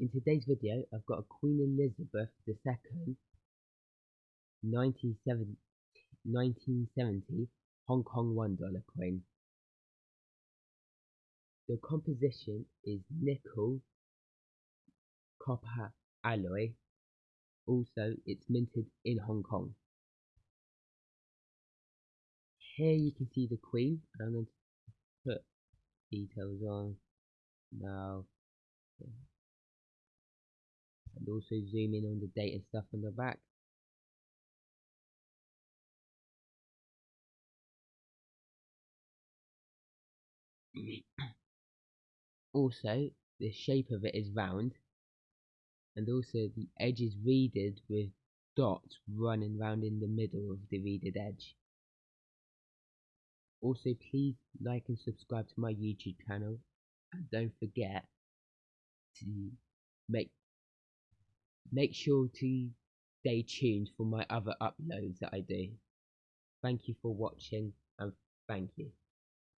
In today's video, I've got a Queen Elizabeth II 1970, 1970 Hong Kong $1 coin. The composition is nickel copper alloy. Also, it's minted in Hong Kong. Here you can see the Queen. I'm going to put details on now and also zoom in on the date and stuff on the back. Also the shape of it is round and also the edge is reeded with dots running round in the middle of the reeded edge. Also please like and subscribe to my youtube channel and don't forget to make make sure to stay tuned for my other uploads that I do. Thank you for watching and thank you.